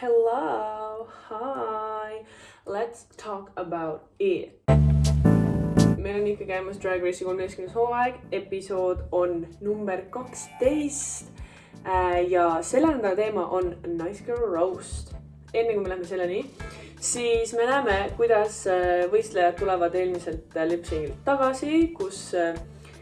hello, hi, let's talk about it. meil on ikka käimas Drag Race'i kolmeteistkümnes hooaeg, episood on number kaksteist. ja selle nädala teema on Nice Girl Roast. enne kui me läheme selleni, siis me näeme, kuidas äh, võistlejad tulevad eelmiselt lipsingilt tagasi, kus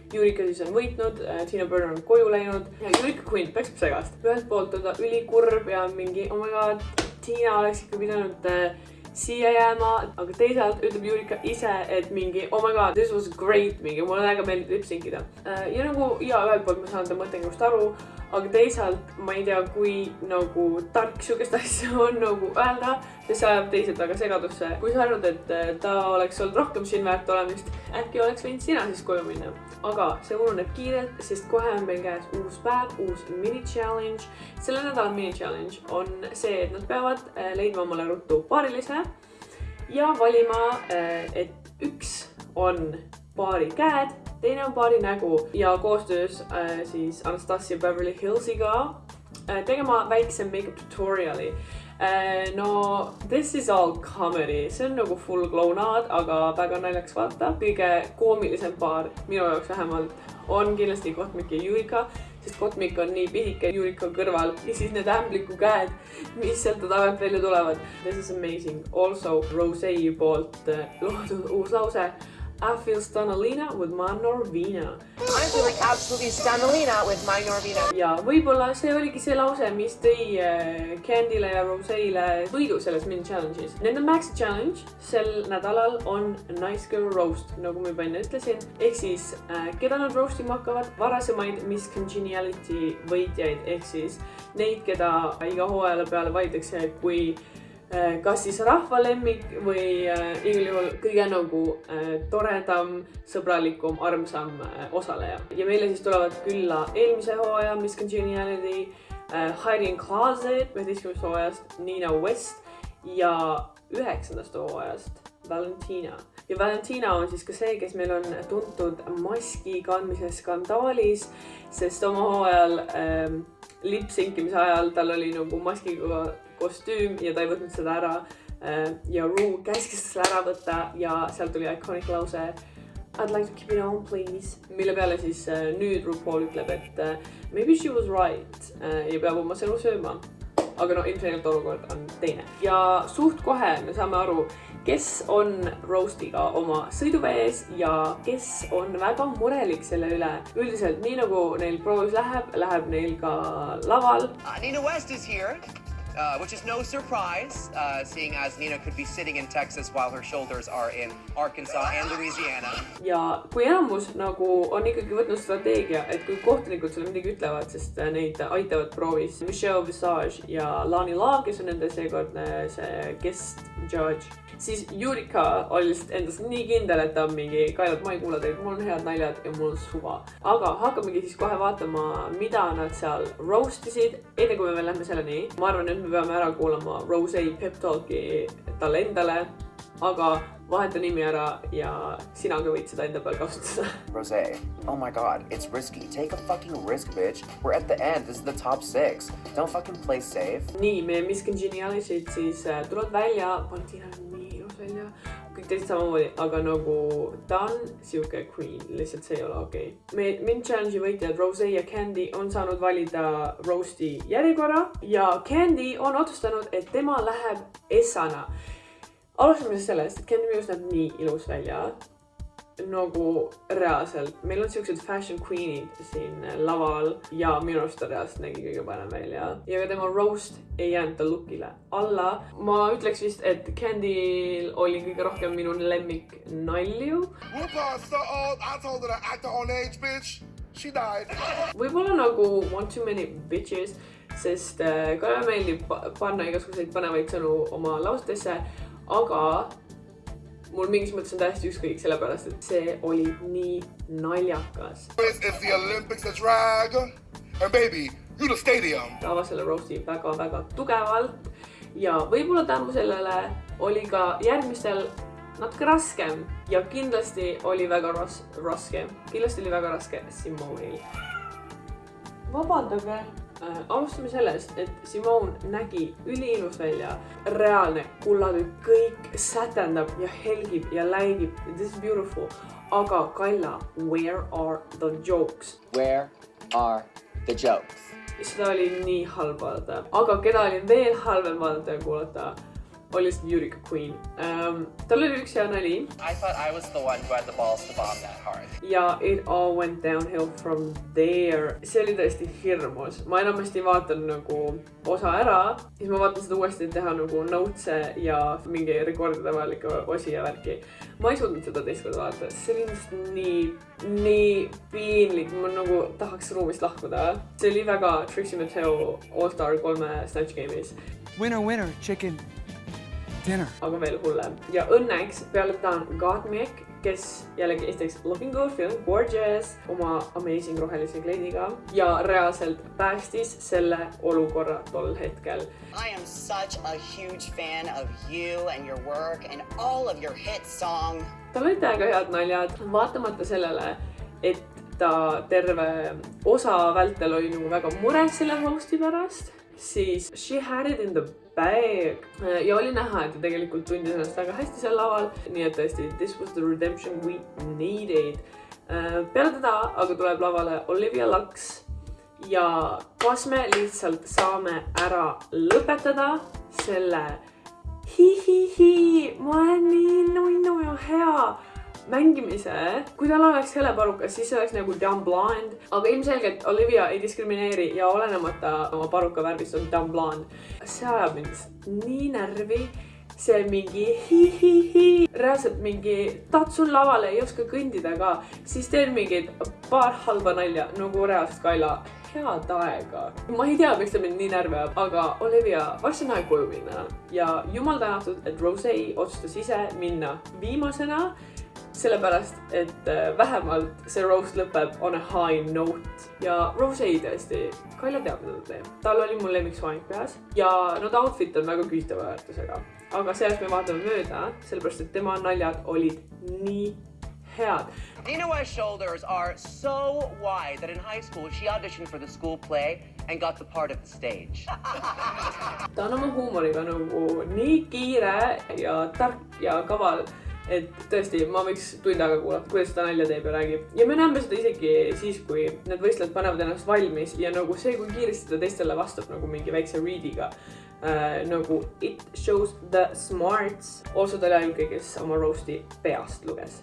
äh, Jurika siis on võitnud, Tina Burner on koju läinud ja Jurika Queen peksab segast. ühelt poolt on ta ülikurb ja mingi oh my god, Tina oleks ikka pidanud äh, siia jääma, aga teisalt ütleb Jurika ise, et mingi oh my god, this was great, mingi mulle väga meeldib lipsinkida äh,. ja nagu ja ühelt poolt ma saan ta mõttekäigust aru, aga teisalt ma ei tea, kui nagu tark sihukest asja on nagu öelda, sest see ajab teised väga segadusse. kui sa arvad, et äh, ta oleks olnud rohkem siin väärt olemist, äkki oleks võinud sina siis koju minna. aga see ununeb kiirelt, sest kohe on meil käes uus päev, uus mini challenge. selle nädala mini challenge on see, et nad peavad äh, leidma omale ruttu paarilise ja valima, äh, et üks on paari käed, teine on paari nägu ja koostöös äh, siis Anastasia Beverly Hillsiga äh, tegema väikse make-up tutorial'i äh,. no this is all comedy, see on nagu full klounaad, aga väga naljakas vaata. kõige koomilisem paar minu jaoks vähemalt on kindlasti Kotmik ja Jurika, sest Kotmik on nii pisike Jurika kõrval ja siis need ämbliku käed, mis sealt tagant välja tulevad. This is amazing, also Rosé poolt äh, loodud uus lause I feel Stanalina with my Norvina. I'm feeling absolutely Stanalina with my Norvina. ja võib-olla see oligi see lause, mis tõi äh, Candy'le ja Rose'ile võidu selles mini challenge'is. Nende Maxi challenge sel nädalal on Nice Girl Roast, nagu ma juba enne ütlesin. ehk siis äh, keda nad roast ima hakkavad, varasemaid Miss Congeniality võitjaid ehk siis neid, keda iga hooaja peale valitakse kui kas siis rahva lemmik või äh, igal juhul kõige nagu äh, toredam, sõbralikum, armsam osaleja. ja meile siis tulevad külla eelmise hooaja Miss Congeniality, Hiding Closet üheteistkümnendast hooajast Nina West ja üheksandast hooajast Valentina. ja Valentina on siis ka see, kes meil on tuntud maski kandmise skandaalis, sest oma hooajal ähm, lipsinkimise ajal tal oli nagu maskiga kostüüm ja ta ei võtnud seda ära. Äh, ja Rue käskis selle ära võtta ja sealt tuli iconic lause I'd like to keep it on please. mille peale siis äh, nüüd RuPaul ütleb, et äh, maybe she was right ja peab oma sõnu sööma. aga no ilmselgelt olukord on teine ja suht kohe me saame aru, kes on Roastiga oma sõiduvees ja kes on väga murelik selle üle. üldiselt nii nagu neil proovis läheb, läheb neil ka laval uh,. Nina West is here uh, which is no surprise, uh, seeing as Nina could be sitting in Texas while her shoulders are in Arkansas and Louisiana. ja kui enamus nagu on ikkagi võtnud strateegia, et kui kohtunikud sulle midagi ütlevad, sest neid aitavad proovis Michelle Visage ja Lani Love, kes on nende seekordne see guest judge siis Jurika oli lihtsalt endas nii kindel, et ta on mingi, Kailad, ma ei kuula teid, mul on head naljad ja mul on suva. aga hakkamegi siis kohe vaatama, mida nad seal roast isid. enne kui me veel lähme selleni, ma arvan, et me peame ära kuulama Rose pep talk'i talle endale, aga vaheta nimi ära ja sina ka võid seda enda peal kasutada. Rose, oh my god, it's risky. Take a fucking risk, bitch. We're at the end. This is the top six. Don't fucking play safe. nii, meie Miss Congeniality'd siis äh, tulevad välja, Valentina on nii ilus välja, kõik teised samamoodi, aga nagu ta on sihuke queen, lihtsalt see ei ole okei okay.. me, Mint Challenge'i võitjad Rose ja Candy on saanud valida roast'i järjekorra ja Candy on otsustanud, et tema läheb Essana. alustame siis sellest, et Candy minu arust näeb nii ilus välja nagu reaalselt, meil on siuksed fashion queen'id siin laval ja minu arust ta reaalselt nägi kõige parem välja. ja ka tema roast ei jäänud ta look'ile alla. ma ütleks vist, et Candy'l oli kõige rohkem minu lemmik nalju. võib-olla nagu one too many bitches, sest äh, Kalle meeldib panna igasuguseid põnevaid sõnu oma lausetesse, aga mul mingis mõttes on täiesti ükskõik, sellepärast et see oli nii naljakas. ta avas selle roast'i väga-väga tugevalt. Ja võib-olla tänu sellele oli ka järgmistel natuke raskem. Ja kindlasti oli väga ras-, raske, kindlasti oli väga raske Simonil. vabandage, alustame sellest, et Simone nägi üliilus välja, reaalne kullatükk, kõik sätendab ja helgib ja läigib, this is beautiful. aga Kalla, where are the jokes? Where are the jokes? seda oli nii halb vaadata, aga keda oli veel halvem vaadata ja kuulata, oli lihtsalt Eureka Queen um,. tal oli üks hea nali I thought I was the one who had the balls to bomb that hard. ja it all went downhill from there. see oli tõesti hirmus, ma enamasti vaatan nagu osa ära, siis ma vaatan seda uuesti, et teha nagu notes'e ja mingi rekordida vajalikke osi ja värki. ma ei suutnud seda teist korda vaadata, see oli lihtsalt nii, nii piinlik, ma nagu tahaks ruumist lahkuda. see oli väga Trixie Mattel All-Star kolme Snatch Game'is, Winner, winner, chicken dinner. aga veel hullem. ja õnneks peale teda on Gottmik, kes jällegi esiteks looking good, feeling gorgeous oma amazing rohelise kleidiga ja reaalselt päästis selle olukorra tol hetkel. I am such a huge fan of you and your work and all of your hit song. tal olid täiega head naljad, vaatamata sellele, et ta terve osa vältel oli nagu väga mures selle host'i pärast, siis she had it in the bag ja oli näha, et ta tegelikult tundis ennast väga hästi seal laval, nii et tõesti, this was the redemption we needed. peale teda aga tuleb lavale Olivia Lux. Ja kas me lihtsalt saame ära lõpetada selle hi-hi-hi, ma olen nii mängimise, kui tal oleks heleparukas, siis see oleks nagu dumb blonde, aga ilmselgelt Olivia ei diskrimineeri ja olenemata oma paruka värvist on dumb blonde. see ajab mind nii närvi, see mingi hi-hi-hi, reaalselt mingi tatsun lavale, ei oska kõndida ka, siis teen mingid paar halba nalja nagu reaalselt Kaila head aega. ma ei tea, miks ta mind nii närvi ajab, aga Olivia, varsti on aeg koju minna. Ja jumal tänatud, et Rose otsustas ise minna viimasena sellepärast, et äh, vähemalt see roast lõpeb on a high note ja Rose tõesti, Kaila teab, mida ta teeb. tal oli mul lemmiksoeng peas ja no ta outfit on väga küsitava väärtusega, aga sellest me vaatame mööda, sellepärast et tema naljad olid nii head. Nina West's shoulders are so wide that in high school she auditioned for the school play and got the part of the stage. ta on oma huumoriga nagu nii kiire ja tark ja kaval, et tõesti, ma võiks tund aega kuulata, kuidas ta nalja teeb ja räägib. ja me näeme seda isegi siis, kui need võistlejad panevad ennast valmis ja nagu see, kui kiiresti ta teistele vastab nagu mingi väikse read'iga äh,. nagu it shows the smarts. also ta oli ainuke, kes oma roast'i peast luges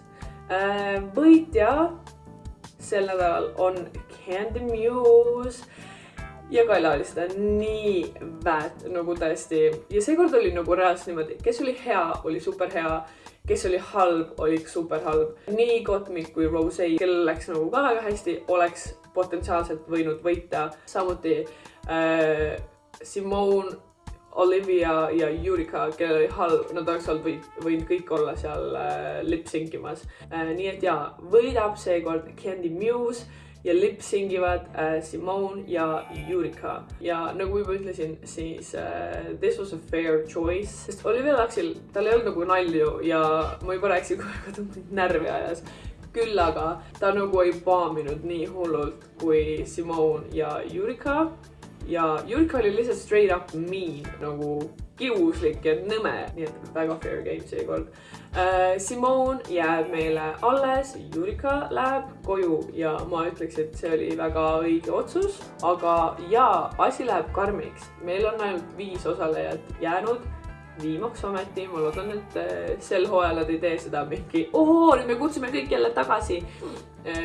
äh,. võitja sel nädalal on Candy Muse ja Kaila oli seda nii väärt nagu tõesti ja seekord oli nagu reaalselt niimoodi, kes oli hea, oli super hea, kes oli halb, oli super halb. nii Gottmik kui Rose, kellel läks nagu ka väga hästi, oleks potentsiaalselt võinud võita, samuti äh, Simone, Olivia ja Eureka, kellel oli halb, nad oleks olnud või, võinud kõik olla seal äh, lip-sync imas äh,. nii et jaa, võidab seekord Candy Muse ja lip-singivad äh, Simone ja Eureka ja nagu juba ütlesin, siis äh, this was a fair choice, sest Olivia Luxil, tal ei olnud nagu nalju ja ma juba rääkisin, kui väga ta mind närvi ajas. küll aga ta nagu ei paaminud nii hullult kui Simone ja Eureka ja Eureka oli lihtsalt straight up mean nagu kiuslik ja nõme, nii et väga fair game seekord äh,. Simone jääb meile alles, Eureka läheb koju ja ma ütleks, et see oli väga õige otsus, aga jaa, asi läheb karmiks, meil on ainult viis osalejat jäänud viimaks ometi, ma loodan, et äh, sel hooajal nad ei tee seda mingi oo, nüüd me kutsume kõik jälle tagasi.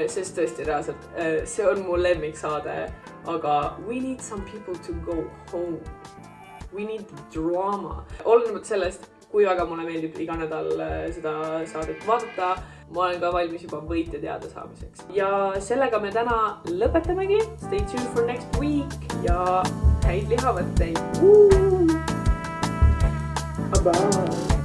sest tõesti reaalselt, see on mu lemmiksaade, aga we need some people to go home. We need drama, olenemata sellest, kui väga mulle meeldib iga nädal äh, seda saadet vaadata, ma olen ka valmis juba võitja teada saamiseks. ja sellega me täna lõpetamegi, stay tuned for next week ja häid lihavõtteid. Bye.